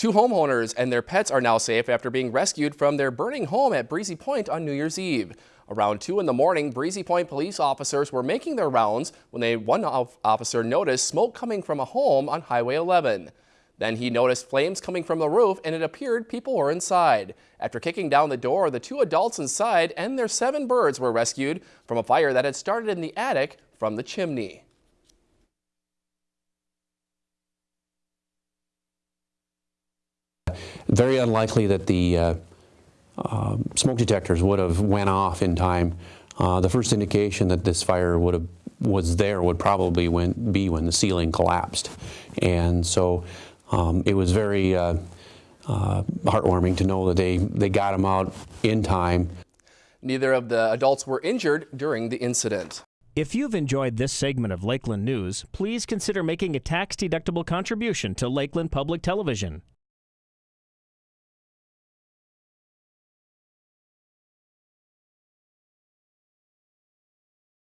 Two homeowners and their pets are now safe after being rescued from their burning home at Breezy Point on New Year's Eve. Around 2 in the morning, Breezy Point police officers were making their rounds when they, one officer noticed smoke coming from a home on Highway 11. Then he noticed flames coming from the roof and it appeared people were inside. After kicking down the door, the two adults inside and their seven birds were rescued from a fire that had started in the attic from the chimney. Very unlikely that the uh, uh, smoke detectors would have went off in time. Uh, the first indication that this fire would have was there would probably when, be when the ceiling collapsed, and so um, it was very uh, uh, heartwarming to know that they they got him out in time. Neither of the adults were injured during the incident. If you've enjoyed this segment of Lakeland News, please consider making a tax-deductible contribution to Lakeland Public Television.